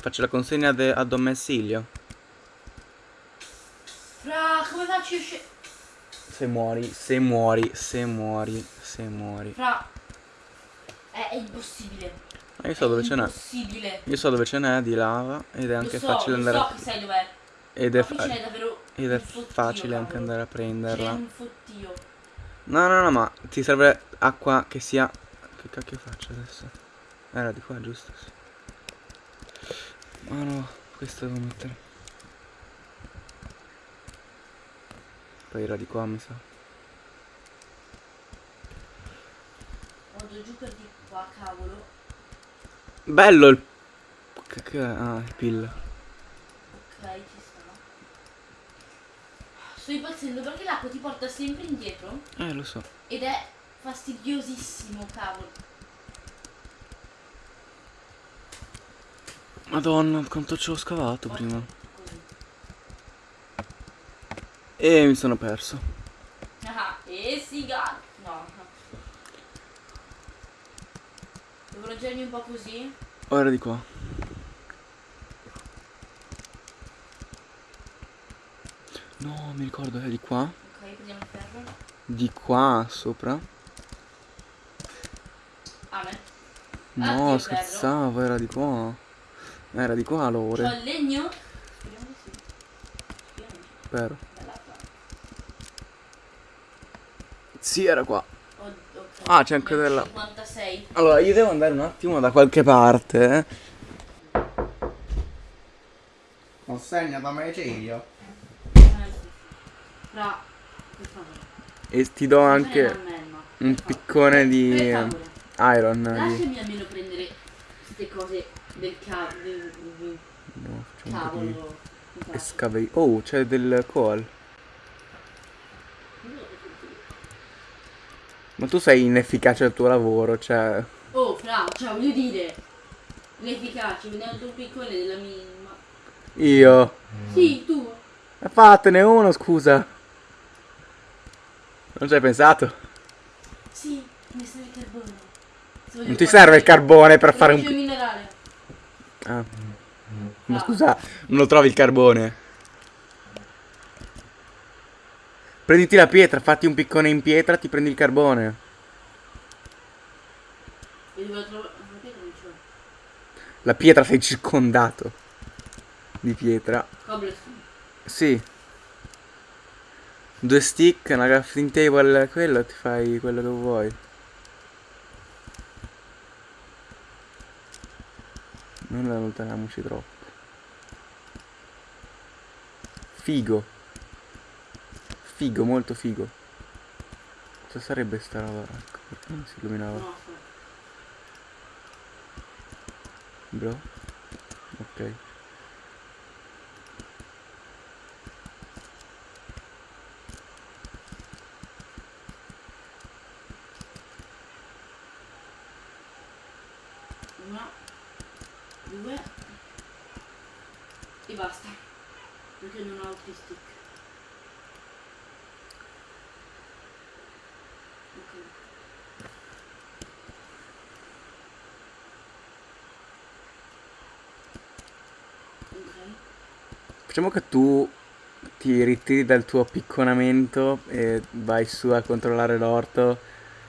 Faccio la consegna a domicilio. Fra, come faccio a uscire? Se muori, se muori, se muori, se muori. Fra, è, è impossibile. Ma io so dove è ce n'è. Io so dove ce n'è di lava ed è anche so, facile andare so a... che sai dov'è. Ed è, fa- ed è fottio, facile anche andare a prenderla. No, no, no, ma ti serve acqua che sia... Che cacchio faccio adesso? Era di qua, giusto? Sì. Ma no, questo devo mettere. Poi era di qua, mi sa. Vado giù per di qua, cavolo. Bello il... Che, che? Ah, il pill. Ok, ci sta. Sto impazzendo perché l'acqua ti porta sempre indietro Eh, lo so. ed è fastidiosissimo, cavolo. Madonna, quanto ci ho scavato prima. E mi sono perso. Ah, e siga. No. Devo raggiungermi un po' così. Ora di qua. No, mi ricordo, è di qua. Ok, prendiamo il ferro. Di qua sopra. Ah. No, Oddio, scherzavo, era di qua. Era di qua C'ho l'ore. il legno? Speriamo di sì. Speriamo di sì. Spero. Sì, era qua. Oh, ok. Ah, c'è anche della- 56. Allora, io devo andare un attimo da qualche parte. eh. Consegna da Megiglio. Eh, sì. Fra, per favore. E ti do anche un piccone di iron. Lasciami almeno prendere queste cose del cavolo. Del, del No, un cavolo. Excavate. Oh, c'è del coal. Ma tu sei inefficace al tuo lavoro, cioè. Oh, fra, cioè voglio dire. Inefficace, vediamo il tuo piccone della mia. Io. Sì, tu. Fatene uno, scusa. Non ci hai pensato? Sì, mi serve il carbone. Non ti serve il carbone per fare un. minerale. Ah. Ma Ah. scusa, non lo trovi il carbone? Prenditi la pietra, fatti un piccone in pietra, ti prendi il carbone. Devo trovare. Ma che non c'ho? La pietra sei circondato di pietra. Cobblestone. Sì. Due stick, una crafting table, quello ti fai quello che vuoi. Non allontaniamoci troppo. Figo. Figo, molto figo. Cosa sarebbe sta roba? Ecco, perché non si illuminava? Bro? Ok. Una, due e basta. Perché non ho altri stick. Ok. Ok. Facciamo che tu ti ritiri dal tuo picconamento e vai su a controllare l'orto,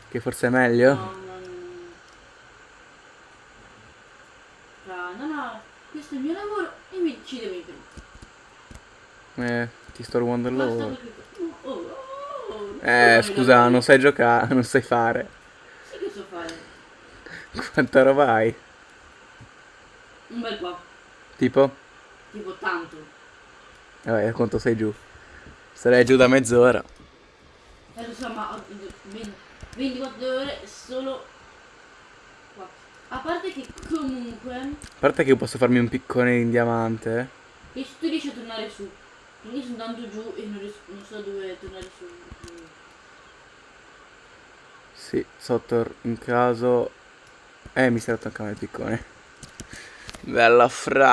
che forse è meglio. No, non... Fra, no, no, questo è il mio lavoro e mi ci devi prendere. Eh, ti sto rubando il lavoro. perché... Oh, oh, oh, Eh, scusa, non sai giocare, non sai fare. Sì che so fare. Quanta roba hai? Un bel po', Tipo? tipo tanto. Vabbè, quanto sei giù? Sarei giù da mezz'ora. Eh, lo so, ma ho 20 24 ore solo. A parte che comunque, A parte che io posso farmi un piccone in diamante. e tu riesci a tornare su. Quindi sono tanto giù e non, riesco, non so dove tornare su. Sì, sotto in caso... Eh, mi si è il piccone. Bella fra.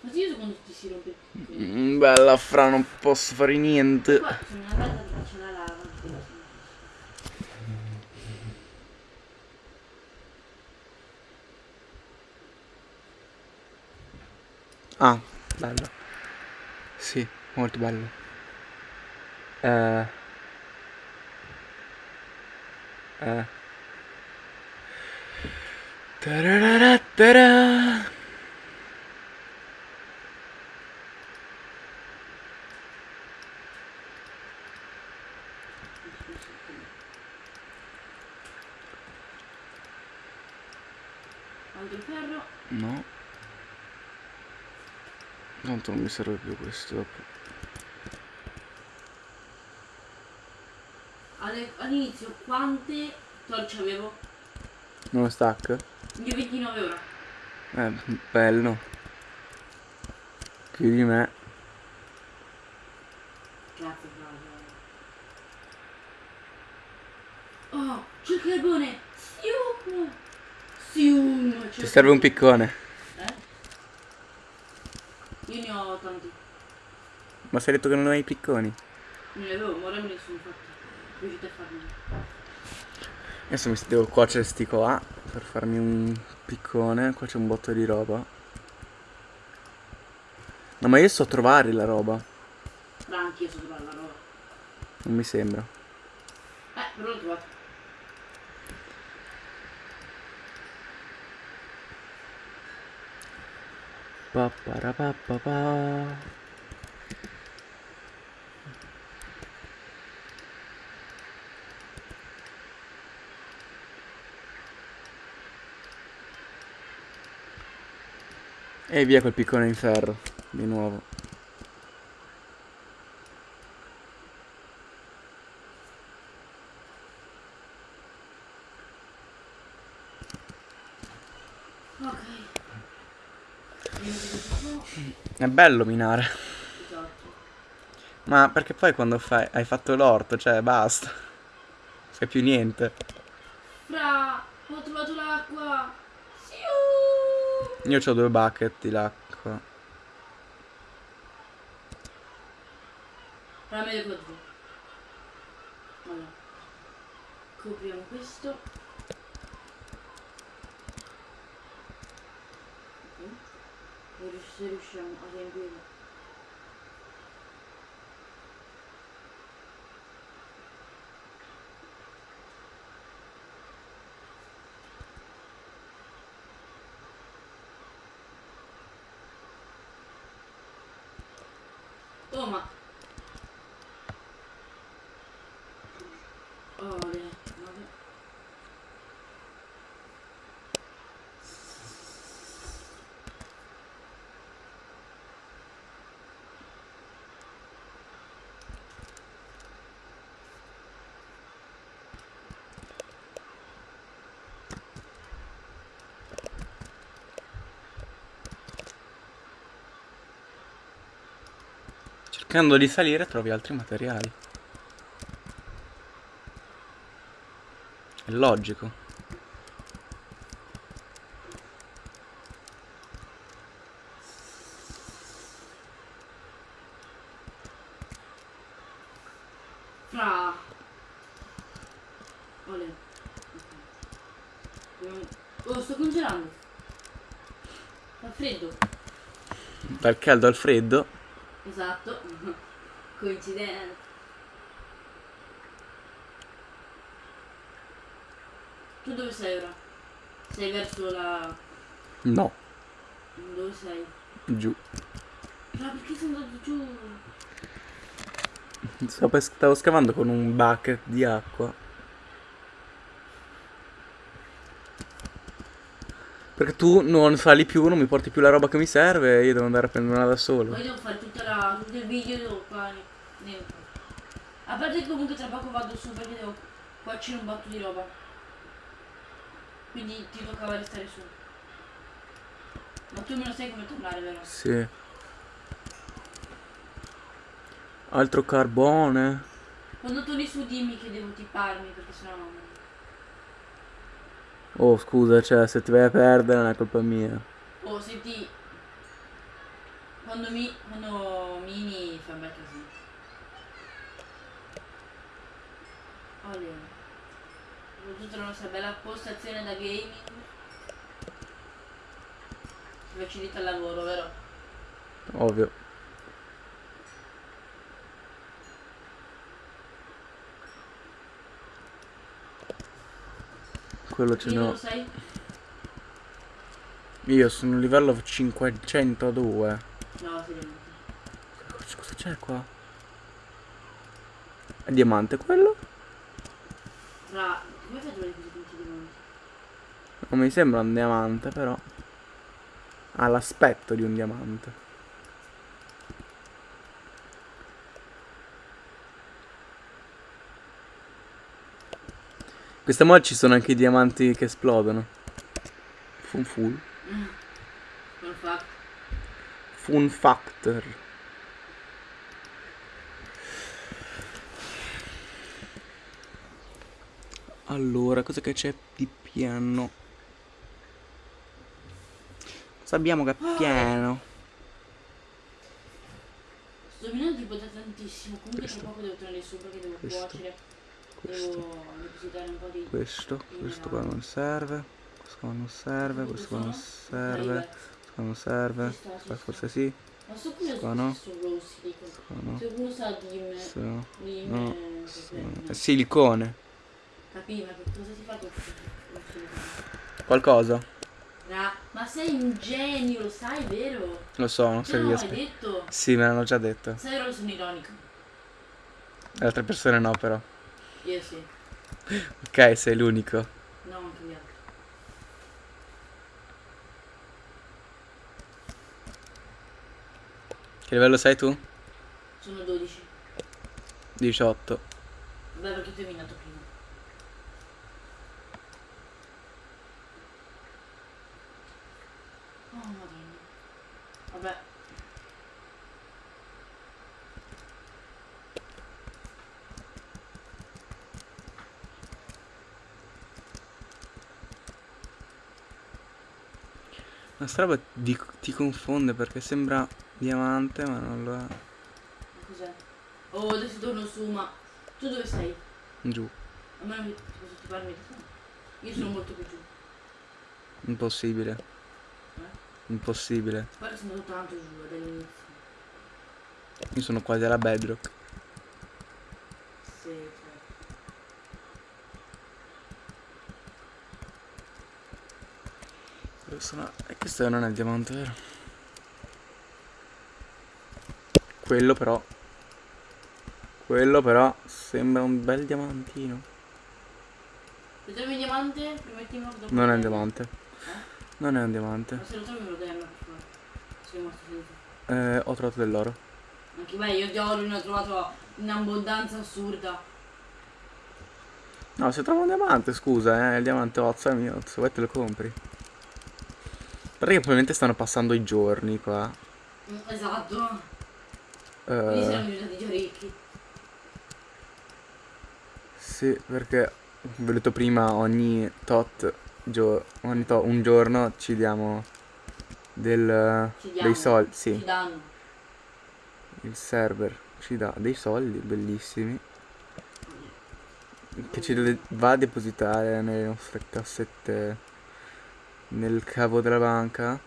Ma sì, io so quando ti si rompe il piccone. Mm, Bella fra, non posso fare niente. Qua sono andata dove c'è la lava. Ah, bello. Sì, molto bello. Eh. Eh. Tarararatara. Altro ferro. No. Tanto non mi serve più questo dopo. All'inizio quante torce avevo? Uno stack? Io 29 ora. Eh, bello. Più di me. Grazie, bravo. Oh, c'è il carbone! Sium! Sium! Ti serve un piccone. Eh? Io ne ho tanti. Ma sei detto che non hai i picconi? Non li avevo, ma ora me ne sono fatti. Riuscite a farli. Adesso mi devo cuocere sti qua per farmi un piccone. Qua c'è un botto di roba. No, ma io so trovare la roba. Ma anch'io so trovare la roba. Non mi sembra. Eh, però l'ho trovato. Papparapapapa. E via col piccone in ferro, di nuovo. Ok. È bello minare. Esatto. Ma perché poi quando fai, hai fatto l'orto, cioè basta. Fai più niente. Fra, ho trovato l'acqua. Io ho due bucket di l'acqua. Fra lo trovo. Allora. Copriamo questo. Ok. E rius- se riusciamo a Cercando di salire trovi altri materiali. È logico. Oh, sto congelando. Freddo. Dal caldo al freddo. Esatto. Coincidenza. Tu dove sei ora? Sei verso la... No, Dove sei? giù. Ma perché sei andato giù? Stavo scavando con un bucket di acqua. Perché tu non sali più, non mi porti più la roba che mi serve e io devo andare a prenderla da solo. Poi devo fare tutta la, tutto il video fare dentro. A parte che comunque tra poco vado su perché devo. Qua c'è un botto di roba. Quindi ti toccava restare su. Ma tu me lo sai come tornare, vero? Sì. Altro carbone. Quando torni su dimmi che devo tipparmi perché sennò non. Oh, scusa, cioè, se ti vai a perdere non è colpa mia. Oh senti. Quando mi. quando mini fa un bel casino. Olè. Tutta la nostra bella postazione da gaming. Ci facilita il lavoro, vero? Ovvio. Quello ce Che ne livello ho. sei? Io sono livello 502. No, seriamente. Cosa cosa c'è qua? È diamante quello? Ra, come fai a trovare così tanti diamanti? Non mi sembra un diamante, però. Ha l'aspetto di un diamante. Questa mod ci sono anche i diamanti che esplodono. Fun full. Fun factor. Allora, cosa che c'è di piano? Cosa abbiamo che è pieno? Sto minando tipo da tantissimo. Comunque tra Questo. poco devo tornare su perché devo Questo. cuocere. Questo, di. questo, questo qua non serve. Questo qua non serve, questo qua non serve, questo qua non serve. Qua forse sì, Ma sto curioso Qua no. dico. qua no. Me. Questo no. No, me. questo. È silicone. Capì, ma che cosa si fa con questo? Qualcosa? Ma sei un genio, lo sai, vero? Lo so, non so l'ho riesco. mai detto? Sì, me l'hanno già detto. Sai, ora sono ironico. Le altre persone no, però. Io sì. Ok, sei l'unico. No, anche gli altri. Che livello sei tu? Sono 12. 18. Vabbè, perché tu hai minato prima. Oh, madonna. Vabbè. Ma sta roba di- ti confonde perché sembra diamante, ma non lo è. Cos'è? Oh, adesso torno su, ma... Tu dove sei? Giù. A me non mi... Posso ti parli Io sono molto più giù. Impossibile. Eh? Impossibile. Guarda, sono andato tanto giù dall'inizio. Io sono quasi alla bedrock. Sì, certo. Sono... E questo non è il diamante, vero? Quello però. Quello però sembra un bel diamantino. Se trovi un diamante, dopo... Non è un diamante. Eh? Non è un diamante. Ma se lo trovi me lo dai a me, per favore. Sono rimasto. Eh, ho trovato dell'oro. Anche beh, io di oro ne ho trovato in abbondanza assurda. No, se trovo un diamante, scusa, eh, il diamante Ozzo è mio, se vuoi te lo compri. Perché probabilmente stanno passando i giorni qua. Esatto. Quindi Eh, siamo diventati già ricchi. sì, perché ho detto prima, ogni tot, gio- ogni to- un giorno ci diamo del, Ci diamo. dei soldi. Ci Sì, danno. il server ci dà dei soldi bellissimi. Che ci va a depositare nelle nostre cassette nel cavo della banca.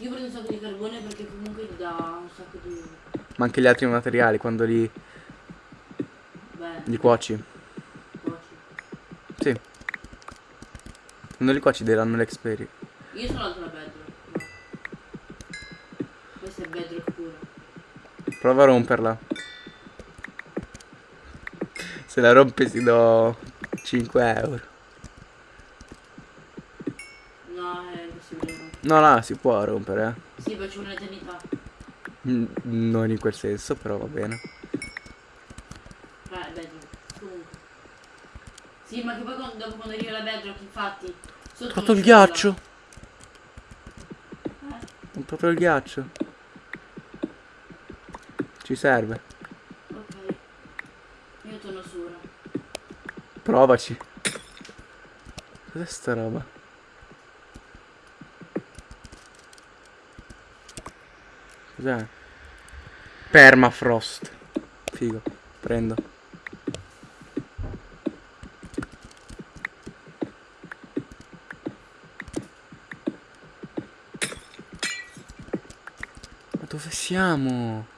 Io prendo un sacco di carbone perché comunque ti dà un sacco di... Ma anche gli altri materiali quando li, Beh, li cuoci. cuoci. Sì. Quando li cuoci daranno l'experi. Io sono alto Prova a romperla. Se la rompi ti do 5 euro. No, è impossibile. no. No, si può rompere. Sì, poi c'è un'eternità. eh. Mm, Non in quel senso, però va bene. È bedrock. Comunque. Sì, ma che poi quando- dopo quando arriva la bedrock, infatti... Sotto Ho trovato non il ghiaccio. Eh, Ho proprio il ghiaccio. Ci serve. Ok. Io torno solo. Provaci. Cos'è sta roba? Cos'è? Permafrost. Figo. Prendo. Dove siamo?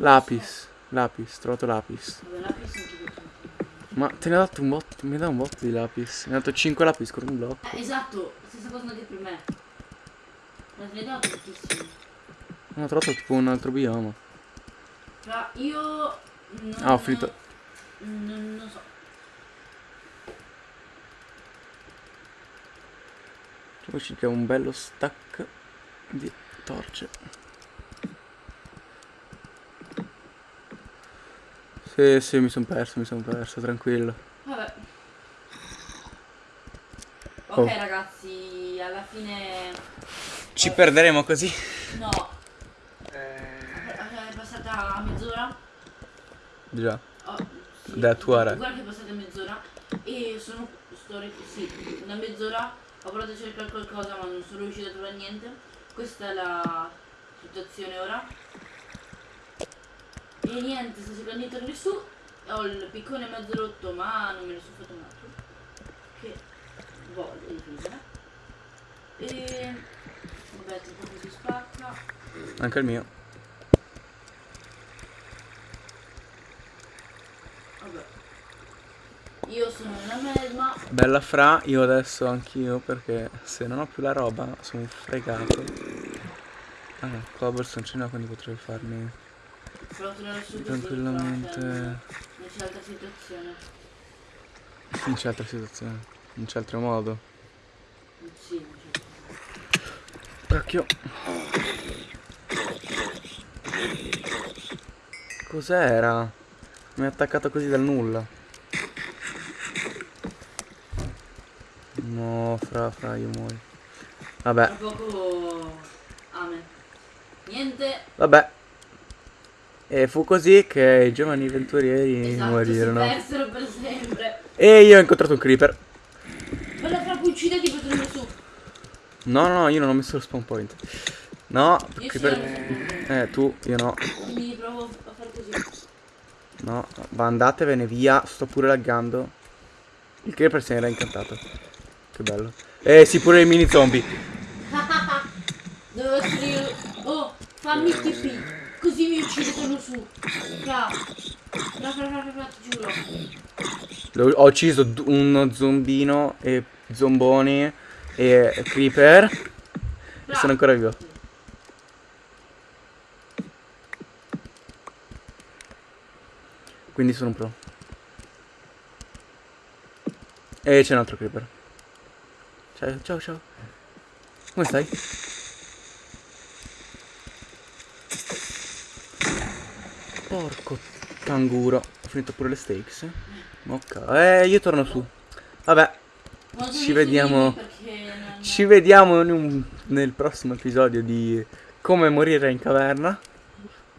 Lapis. Lapis, trovato lapis. Ma te ne ho dato un botto, mi dà un botto di lapis. Mi ha dato 5 lapis con un blocco. Eh, esatto, stessa cosa anche per me. Ma te ne dato tantissimi. Non ho trovato tipo un altro bioma. Fra io... Non, Ah, ho finito. Non, non so. Poi ci un bello stack di torce. Sì, sì, mi sono perso, mi sono perso, tranquillo. Vabbè. Ok Oh. ragazzi, alla fine... Ci perderemo così. No. È passata mezz'ora. Già. Oh, sì. Da attuare. Guarda che è passata mezz'ora e sono sto sì, una mezz'ora ho provato a cercare qualcosa ma non sono riuscita a trovare niente. Questa è la situazione ora. E niente, sto cercando di tornare su. Ho il piccone mezzo rotto ma non me ne sono fatto un altro. Che voglio difendere. E vabbè, tra poco si spacca. Anche il mio. Vabbè. Io sono una melma. Bella fra, io adesso anch'io perché se non ho più la roba sono fregato. Ah no, n'ho quindi potrei farmi Però tornare su così, tranquillamente. Non c'è altra situazione. Non c'è altra situazione, non c'è altro modo. Sì, c'è. Cacchio. Cos'era? Mi ha attaccato così dal nulla. No, fra, fra, io muoio. Vabbè, Tra poco... Amen. Niente. vabbè. E fu così che i giovani avventurieri Esatto, morirono. si persero per sempre. E io ho incontrato un creeper. Bella fra ucciderti per tornare su. No, no, no, io non ho messo lo spawn point. No, Io sì, creeper... ho Eh, tu, io no. Quindi provo a fare così. No, ma andatevene via, sto pure laggando. Il creeper se n'era incantato. Che bello. Eh sì, pure i mini zombie. Devo essere io. Oh, fammi TP. Così mi uccide torno su. Fra. Fra, fra, fra, ti giuro. Ho ucciso uno zombino e zomboni e creeper. E sono ancora vivo. Quindi sono un pro. E c'è un altro creeper. Ciao, ciao, ciao. Come stai? Porco canguro. Ho finito pure le steaks. Ok. Eh, io torno su. Vabbè, Ci vediamo. ci vediamo in un- nel prossimo episodio di come morire in caverna.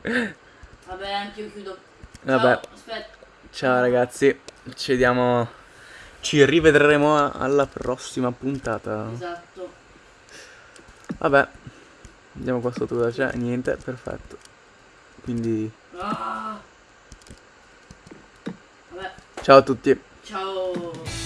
Vabbè, anche io chiudo. Ciao, Vabbè, aspetta. ciao ragazzi. Ci vediamo. Ci rivedremo alla prossima puntata. Esatto. Vabbè, andiamo qua sotto cosa c'è. Niente, perfetto. Quindi, Ah. Vabbè, ciao a tutti. ciao.